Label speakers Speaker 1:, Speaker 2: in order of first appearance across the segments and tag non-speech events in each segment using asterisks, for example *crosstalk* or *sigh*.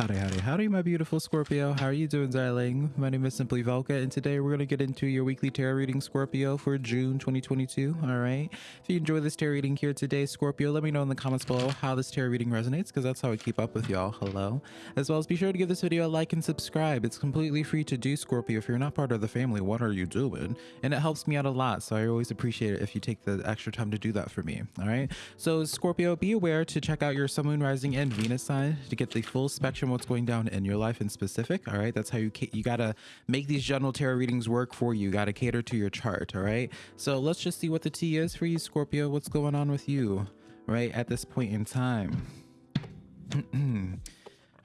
Speaker 1: Howdy, howdy, howdy, my beautiful Scorpio. How are you doing, darling? My name is Simply Velka, and today we're going to get into your weekly tarot reading, Scorpio, for June 2022. All right. If you enjoy this tarot reading here today, Scorpio, let me know in the comments below how this tarot reading resonates, because that's how I keep up with y'all. Hello. As well as be sure to give this video a like and subscribe. It's completely free to do, Scorpio. If you're not part of the family, what are you doing? And it helps me out a lot, so I always appreciate it if you take the extra time to do that for me. All right. So, Scorpio, be aware to check out your Sun, Moon, Rising, and Venus sign to get the full spectrum what's going down in your life in specific. All right. That's how you you gotta make these general tarot readings work for you. You gotta cater to your chart. All right. So let's just see what the tea is for you, Scorpio. What's going on with you, right at this point in time? *clears throat*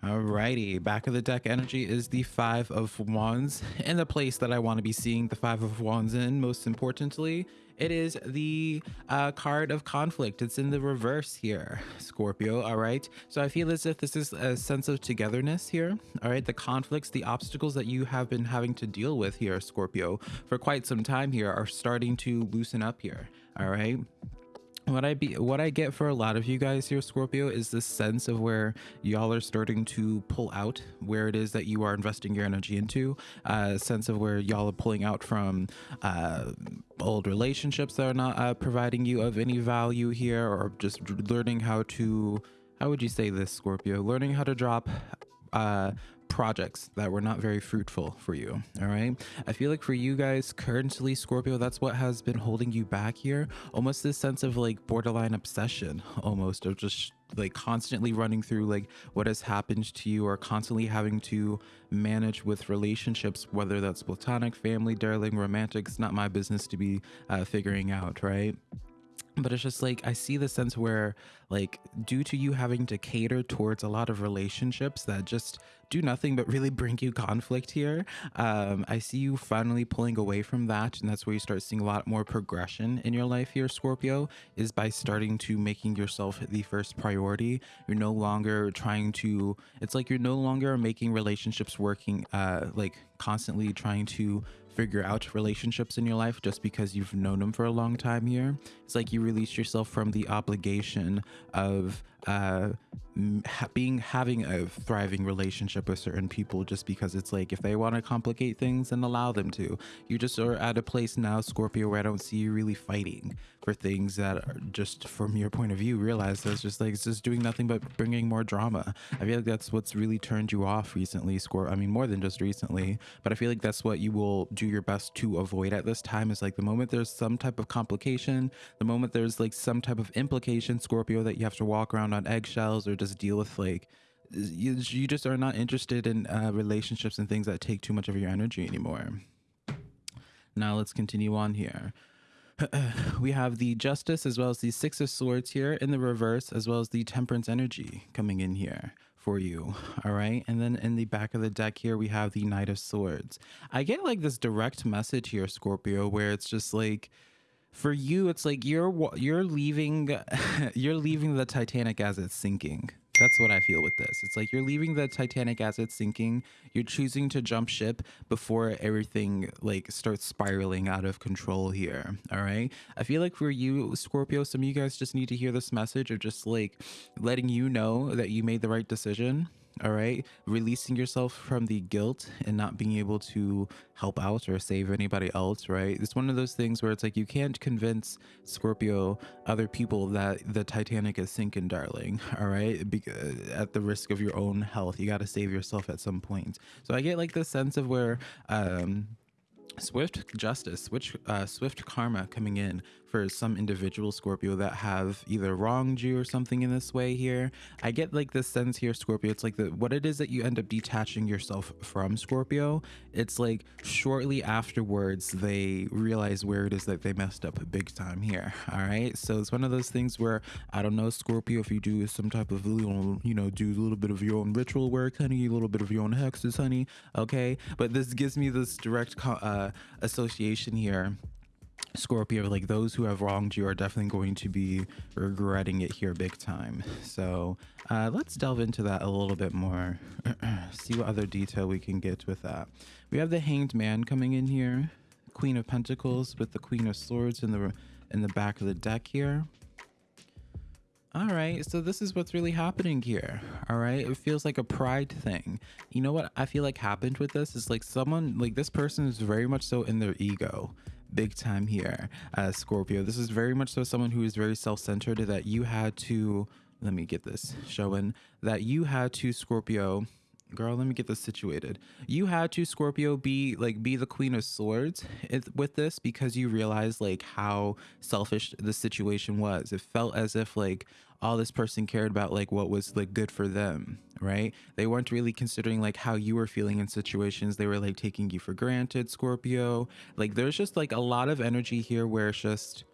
Speaker 1: Alrighty, back of the deck energy is the Five of Wands, and the place that I want to be seeing the Five of Wands in, most importantly, it is the uh, card of conflict. It's in the reverse here, Scorpio. All right. So I feel as if this is a sense of togetherness here. All right. The conflicts, the obstacles that you have been having to deal with here, Scorpio, for quite some time here are starting to loosen up here. All right what I be what I get for a lot of you guys here, Scorpio, is this sense of where y'all are starting to pull out where it is that you are investing your energy into. A uh, sense of where y'all are pulling out from uh, old relationships that are not uh, providing you of any value here, or just learning how to. How would you say this, Scorpio? Learning how to drop uh, projects that were not very fruitful for you. All right. I feel like for you guys currently, Scorpio, that's what has been holding you back here. Almost this sense of like borderline obsession, almost of just like constantly running through like what has happened to you or constantly having to manage with relationships whether that's platonic family darling romantic it's not my business to be uh, figuring out right but it's just like I see the sense where like due to you having to cater towards a lot of relationships that just do nothing but really *laughs* bring you conflict here um, i see you finally pulling away from that and that's where you start seeing a lot more progression in your life here scorpio is by starting to making yourself the first priority. You're no longer trying to it's like you're no longer making relationships working uh, like constantly trying to figure out relationships in your life just because you've known them for a long time here. It's like you release yourself from the obligation of uh, being having a thriving relationship with certain people just because it's like if they want to complicate things and allow them to you just are at a place now scorpio where i don't see you really fighting for things that are just from your point of view realize that's just like it's just doing nothing but bringing more drama i feel like that's what's really turned you off recently scorpio i mean more than just recently but i feel like that's what you will do your best to avoid at this time is like the moment there's some type of complication the moment there's like some type of implication scorpio that you have to walk around on eggshells or just deal with like you, you just are not interested in uh, relationships and things that take too much of your energy anymore. Now let's continue on here. *clears throat* we have the Justice as well as the Six of Swords here in the reverse, as well as the Temperance energy coming in here for you. All right. And then in the back of the deck here, we have the Knight of Swords. I get like this direct message here, Scorpio, where it's just like, for you it's like you're you're leaving *laughs* you're leaving the titanic as it's sinking that's what i feel with this. It's like you're leaving the titanic as it's sinking. You're choosing to jump ship before everything like starts spiraling out of control here all right? I feel like for you scorpio some of you guys just need to hear this message of just like letting you know that you made the right decision all right? Releasing yourself from the guilt and not being able to help out or save anybody else right? It's one of those things where it's like you can't convince scorpio other people that the titanic is sinking darling *laughs* all right? Be at the risk of your own health. You got to save yourself at some point. So i get like the sense of where um swift justice switch uh, swift karma coming in for some individual Scorpio that have either wronged you or something in this way here. I get like this sense here, Scorpio. It's like the what it is that you end up detaching yourself from Scorpio. It's like shortly afterwards they realize where it is that they messed up big time here. All right. So it's one of those things where I don't know, Scorpio, if you do some type of you know, do a little bit of your own ritual work, honey, a little bit of your own hexes, honey. Okay. But this gives me this direct uh, association here Scorpio, like those who have wronged you are definitely going to be regretting it here big time. So uh, let's delve into that a little bit more. *clears throat* See what other detail we can get with that. We have the Hanged Man coming in here, Queen of Pentacles with the Queen of Swords in the in the back of the deck here. All right, so this is what's really happening here. All right, it feels like a pride thing. You know what I feel like happened with this is like someone, like this person is very much so in their ego, big time here, uh, Scorpio. This is very much so someone who is very self centered that you had to, let me get this showing, that you had to, Scorpio, girl let me get this situated. You had to scorpio be like be the queen of swords with this because you realized like how selfish the situation was. It felt as if like all this person cared about like what was like good for them right? They weren't really considering like how you were feeling in situations. They were like taking you for granted scorpio. Like there's just like a lot of energy here where it's just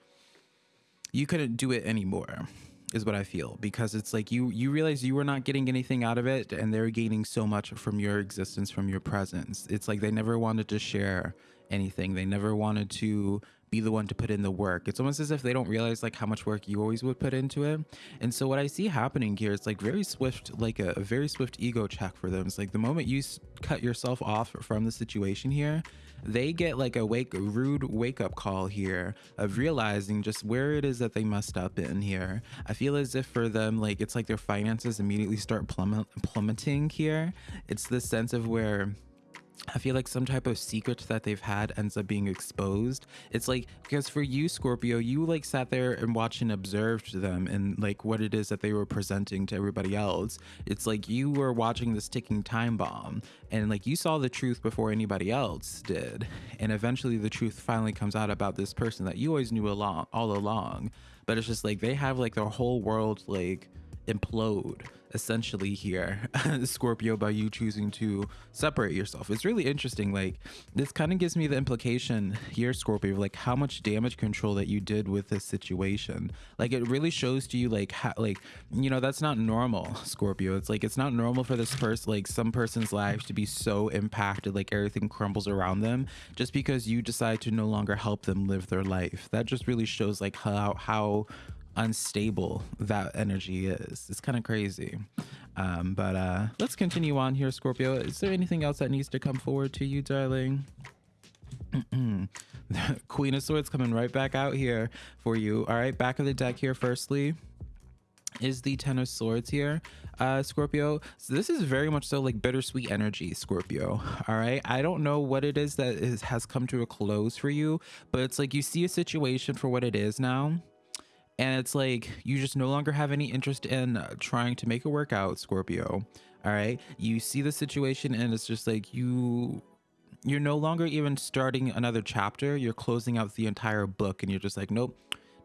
Speaker 1: you couldn't do it anymore is what I feel because it's like you you realize you were not getting anything out of it and they're gaining so much from your existence from your presence. It's like they never wanted to share anything. They never wanted to be the one to put in the work. It's almost as if they don't realize like how much work you always would put into it. And so what I see happening here is like very swift, like a, a very swift ego check for them. It's like the moment you cut yourself off from the situation here, they get like a wake rude wake up call here of realizing just where it is that they messed up in here. I feel as if for them, like it's like their finances immediately start plummet plummeting here. It's the sense of where I feel like some type of secret that they've had ends up being exposed. It's like because for you, Scorpio, you like sat there and watched and observed them and like what it is that they were presenting to everybody else. It's like you were watching this ticking time bomb and like you saw the truth before anybody else did. And eventually the truth finally comes out about this person that you always knew along all along. But it's just like they have like their whole world like implode essentially here *laughs* scorpio by you choosing to separate yourself. It's really interesting like this kind of gives me the implication here scorpio like how much damage control that you did with this situation. Like it really shows to you like how like you know that's not normal scorpio. It's like it's not normal for this person like some person's lives to be so impacted like everything crumbles around them just because you decide to no longer help them live their life. That just really shows like how how unstable that energy is. It's kind of crazy. Um, but uh, let's continue on here, Scorpio. Is there anything else that needs to come forward to you, darling? *laughs* Queen of Swords coming right back out here for you. All right, back of the deck here. Firstly, is the Ten of Swords here, uh, Scorpio. So this is very much so like bittersweet energy, Scorpio. All right, I don't know what it is that is, has come to a close for you, but it's like you see a situation for what it is now and it's like you just no longer have any interest in uh, trying to make it work out scorpio. All right? You see the situation and it's just like you you're no longer even starting another chapter. You're closing out the entire book and you're just like nope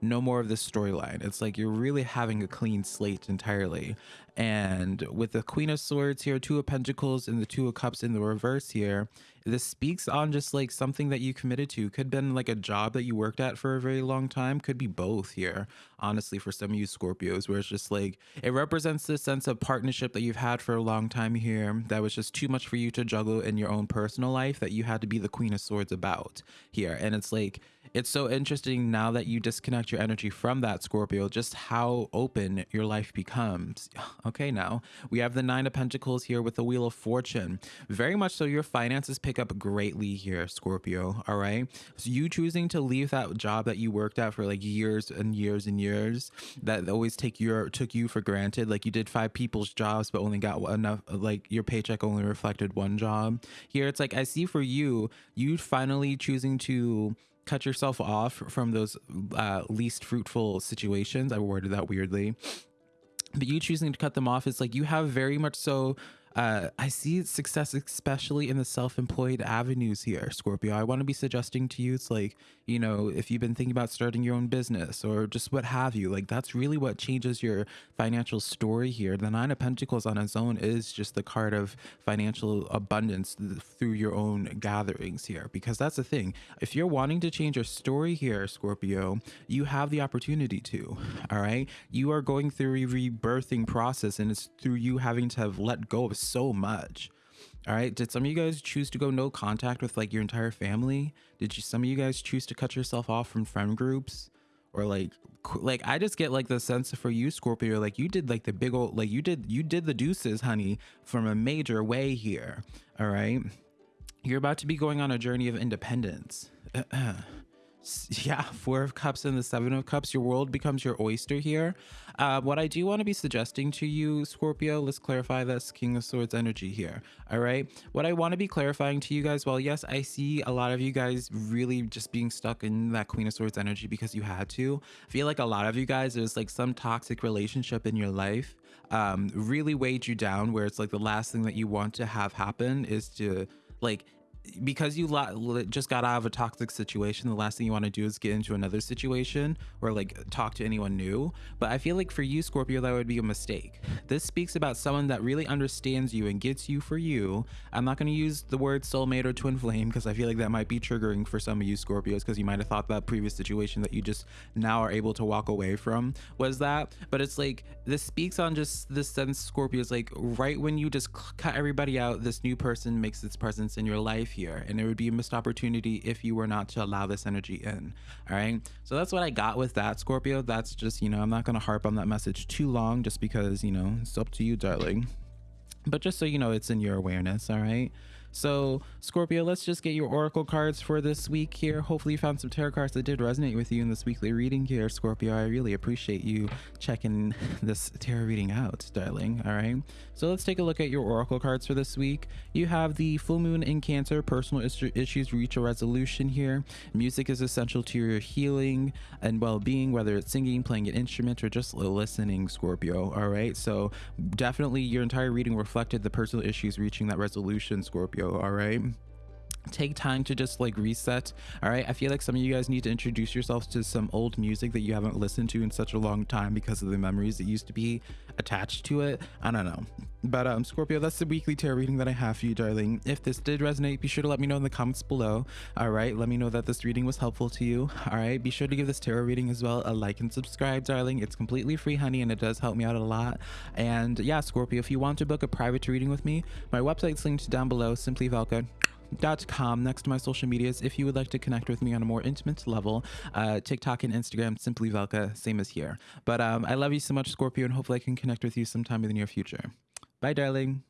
Speaker 1: no more of this storyline. It's like you're really having a clean slate entirely. And with the queen of swords here two of pentacles and the two of cups in the reverse here this speaks on just like something that you committed to. Could have been like a job that you worked at for a very long time. Could be both here honestly for some of you scorpios where it's just like it represents this sense of partnership that you've had for a long time here that was just too much for you to juggle in your own personal life that you had to be the queen of swords about here. And it's like it's so interesting now that you disconnect your energy from that Scorpio, just how open your life becomes. *sighs* Okay, now we have the Nine of Pentacles here with the Wheel of Fortune. Very much so, your finances pick up greatly here, Scorpio. All right. So, you choosing to leave that job that you worked at for like years and years and years that always take your took you for granted. Like you did five people's jobs, but only got enough, like your paycheck only reflected one job. Here, it's like I see for you, you finally choosing to cut yourself off from those uh, least fruitful situations. I worded that weirdly. But you choosing to cut them off is like you have very much so uh, I see success, especially in the self employed avenues here, Scorpio. I want to be suggesting to you, it's like, you know, if you've been thinking about starting your own business or just what have you, like that's really what changes your financial story here. The Nine of Pentacles on its own is just the card of financial abundance through your own gatherings here, because that's the thing. If you're wanting to change your story here, Scorpio, you have the opportunity to, all right? You are going through a rebirthing process and it's through you having to have let go of so much. All right. Did some of you guys choose to go no contact with like your entire family? Did you some of you guys choose to cut yourself off from friend groups? Or like like I just get like the sense for you, Scorpio, like you did like the big old like you did you did the deuces, honey, from a major way here. All right. You're about to be going on a journey of independence. *clears throat* *laughs* yeah, Four of Cups and the Seven of Cups. Your world becomes your oyster here. Uh, what I do want to be suggesting to you, Scorpio, let's clarify this King of Swords energy here. All right. What I want to be clarifying to you guys, well, yes, I see a lot of you guys really just being stuck in that Queen of Swords energy because you had to. I feel like a lot of you guys, there's like some toxic relationship in your life um, really weighed you down where it's like the last thing that you want to have happen is to like because you just got out of a toxic situation, the last thing you want to do is get into another situation or like talk to anyone new. But I feel like for you, Scorpio, that would be a mistake. This speaks about someone that really understands you and gets you for you. I'm not going to use the word soulmate or twin flame because I feel like that might be triggering for some of you Scorpios because you might have thought that previous situation that you just now are able to walk away from was that. But it's like this speaks on just this sense, Scorpios, like right when you just cut everybody out, this new person makes its presence in your life here and it would be a missed opportunity if you were not to allow this energy in all right? So that's what i got with that scorpio. That's just you know i'm not going to harp on that message too long just because you know it's up to you darling. But just so you know it's in your awareness all right so, Scorpio, let's just get your oracle cards for this week here. Hopefully, you found some tarot cards that did resonate with you in this weekly reading here, Scorpio. I really appreciate you checking *laughs* this tarot reading out, darling. All right. So, let's take a look at your oracle cards for this week. You have the full moon in Cancer, personal issues reach a resolution here. Music is essential to your healing and well being, whether it's singing, playing an instrument, or just listening, Scorpio. All right. So, definitely your entire reading reflected the personal issues reaching that resolution, Scorpio all right take time to just like reset all right? I feel like some of you guys need to introduce yourselves to some old music that you haven't listened to in such a long time because of the memories that used to be attached to it. I don't know. But um scorpio that's the weekly tarot reading that i have for you darling. If this did resonate be sure to let me know in the comments below all right? Let me know that this reading was helpful to you all right? Be sure to give this tarot reading as well a like and subscribe darling. It's completely free honey and it does help me out a lot. And yeah scorpio if you want to book a private reading with me my website's linked down below. Simply velka com next to my social medias if you would like to connect with me on a more intimate level. Uh, tiktok and instagram simply velka same as here. But um, i love you so much scorpio and hopefully i can connect with you sometime in the near future. Bye darling